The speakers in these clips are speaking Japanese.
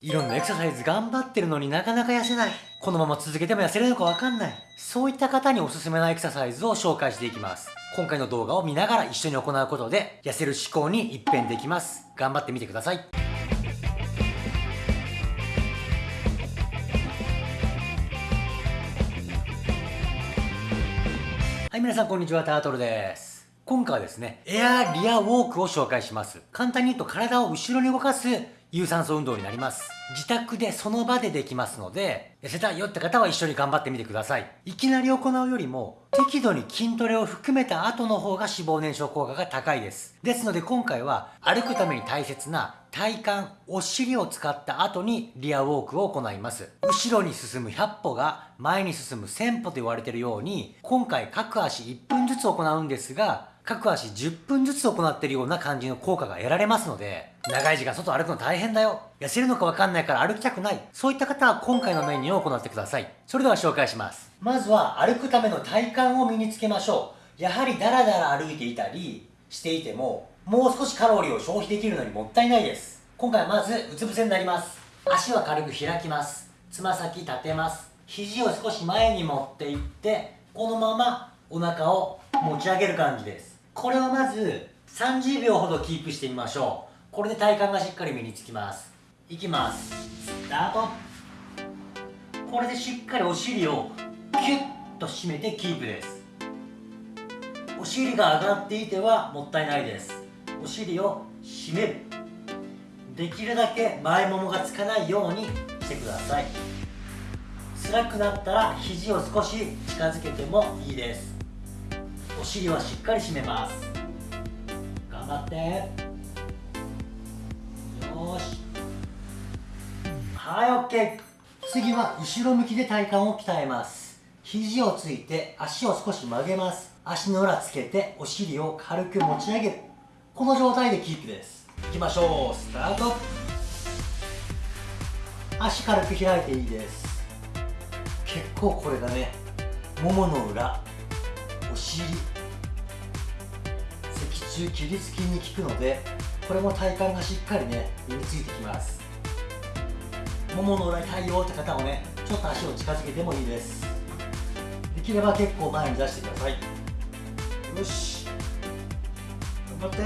いろんなエクササイズ頑張ってるのになかなか痩せない。このまま続けても痩せるのかわかんない。そういった方におすすめなエクササイズを紹介していきます。今回の動画を見ながら一緒に行うことで、痩せる思考に一変できます。頑張ってみてください。はい、皆さんこんにちは、タートルです。今回はですね、エアリアウォークを紹介します。簡単に言うと体を後ろに動かす有酸素運動になります。自宅でその場でできますので、痩せたいよって方は一緒に頑張ってみてください。いきなり行うよりも、適度に筋トレを含めた後の方が脂肪燃焼効果が高いです。ですので今回は歩くために大切な体幹、お尻を使った後にリアウォークを行います。後ろに進む100歩が前に進む1000歩と言われているように、今回各足1分ずつ行うんですが、各足10分ずつ行っているような感じの効果が得られますので、長い時間外歩くの大変だよ。痩せるのかわかんないから歩きたくない。そういった方は今回のメニューを行ってください。それでは紹介します。まずは歩くための体幹を身につけましょう。やはりダラダラ歩いていたりしていても、もう少しカロリーを消費できるのにもったいないです。今回はまずうつ伏せになります。足は軽く開きます。つま先立てます。肘を少し前に持っていって、このままお腹を持ち上げる感じです。これをまず30秒ほどキープしてみましょう。これで体幹がしっかり身につきます。いきます。スタート。これでしっかりお尻をキュッと締めてキープです。お尻が上がっていてはもったいないです。お尻を締める。できるだけ前ももがつかないようにしてください。辛くなったら肘を少し近づけてもいいです。お尻はしっかり締めます。頑張って。よし。はい OK 次は後ろ向きで体幹を鍛えます。肘をついて足を少し曲げます。足の裏つけてお尻を軽く持ち上げる。この状態でキープです。いきましょう。スタート。足軽く開いていいです。結構これがね。ももの裏。尻。脊柱起立筋に効くのでこれも体幹がしっかりね身についてきます。ももの裏に対応って方もねちょっと足を近づけてもいいです。できれば結構前に出してください。よし。頑張って。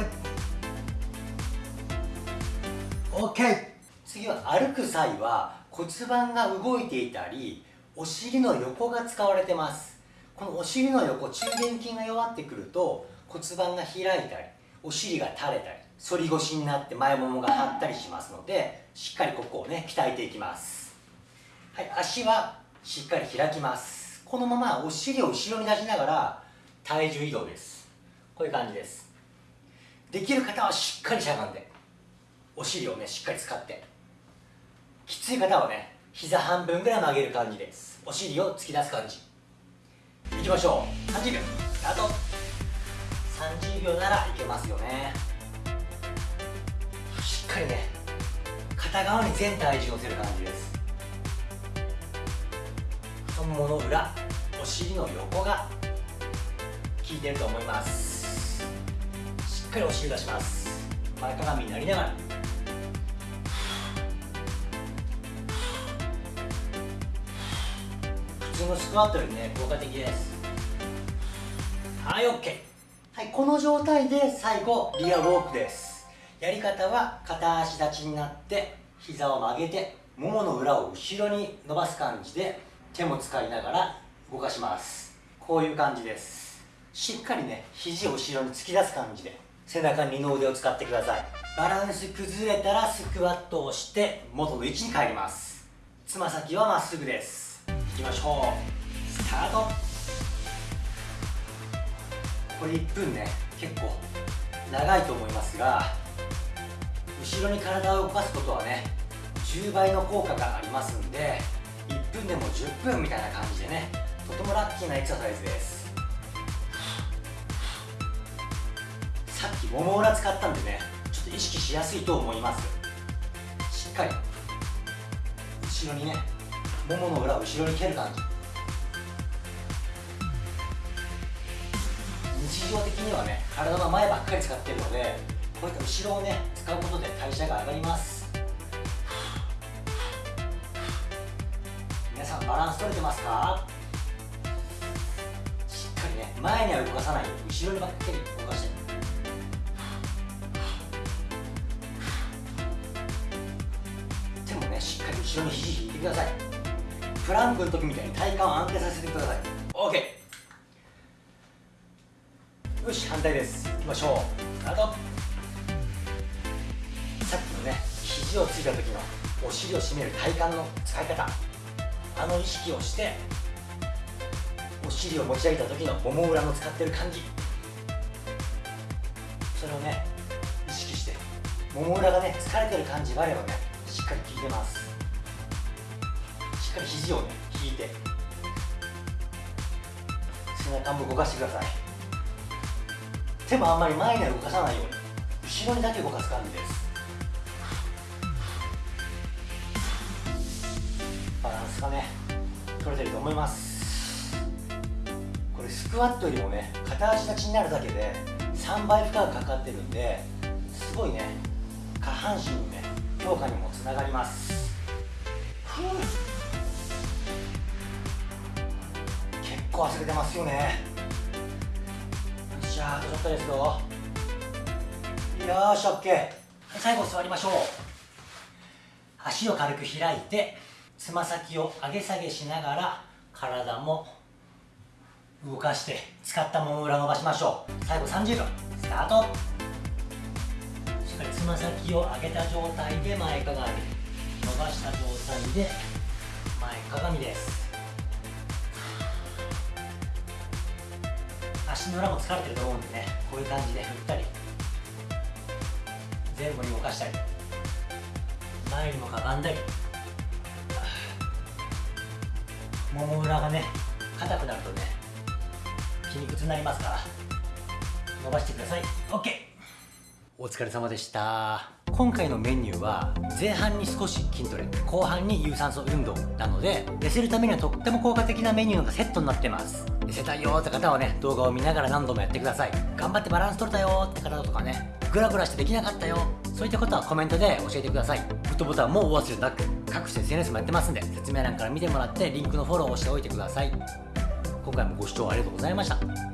OK 次は歩く際は骨盤が動いていたりお尻の横が使われてます。このお尻の横中殿筋が弱ってくると骨盤が開いたりお尻が垂れたり反り腰になって前ももが張ったりしますのでしっかりここをね鍛えていきます。はい足はしっかり開きます。このままお尻を後ろに出しながら体重移動です。こういう感じです。できる方はしっかりしゃがんでお尻をねしっかり使って。きつい方はね膝半分ぐらい曲げる感じです。お尻を突き出す感じ。いきましょう。30秒。スタート。30秒ならいけますよね。しっかりね片側に全体重乗せる感じです。太ももの裏お尻の横が効いてると思います。しっかりお尻出します。前かがみになりながら。普通のスクワットよりね効果的です。はい OK はいこの状態で最後リアウォークです。やり方は片足立ちになって膝を曲げてももの裏を後ろに伸ばす感じで手も使いながら動かします。こういう感じです。しっかりね肘を後ろに突き出す感じで背中に二の腕を使ってください。バランス崩れたらスクワットをして元の位置に帰ります。つま先はまっすぐです。いきましょう。スタート。これ1分ね結構長いと思いますが後ろに体を動かすことはね10倍の効果がありますんで1分でも10分みたいな感じでねとてもラッキーなエクササイズです。さっきもも裏使ったんでねちょっと意識しやすいと思います。しっかり後ろにねももの裏を後ろに蹴る感じ。日常的にはね体の前ばっかり使ってるのでこういった後ろをね使うことで代謝が上がります。皆さんバランス取れてますか？しっかりね前には動かさないように後ろにばっかり動かして。手もねしっかり後ろに肘引いてください。プランクの時みたいに体幹を安定させてください。OK よし反対です。いきましょう。スタート。さっきのね肘をついた時のお尻を締める体幹の使い方。あの意識をしてお尻を持ち上げた時のもも裏の使ってる感じ。それをね意識してもも裏がね疲れてる感じがあればねしっかり効いてます。っかり肘をね引いて。背中も動かしてください。手もあんまり前には動かさないように。後ろにだけ動かす感じです。バランスがね取れてると思います。これスクワットよりもね片足立ちになるだけで3倍負荷がかかってるんですごいね下半身のね強化にもつながります。結構汗出てますよね。よっしゃあとちょっとですよ。よーし OK 最後座りましょう。足を軽く開いてつま先を上げ下げしながら体も動かして使ったもも裏伸ばしましょう。最後30秒。スタート。しっかりつま先を上げた状態で前かがみ。伸ばした状態で前かがみです。足の裏も疲れてると思うんでねこういう感じで振ったり前後に動かしたり前にもかがんだりもも裏がね硬くなるとね筋肉痛になりますから伸ばしてください。OK お疲れ様でした。今回のメニューは前半に少し筋トレ後半に有酸素運動なので痩せるためにはとっても効果的なメニューがセットになってます。見せたいよって方はね動画を見ながら何度もやってください。頑張ってバランス取れたよって方とかねグラグラしてできなかったよ。そういったことはコメントで教えてください。グッドボタンもお忘れなく各種 SNS もやってますんで説明欄から見てもらってリンクのフォローをしておいてください。今回もご視聴ありがとうございました。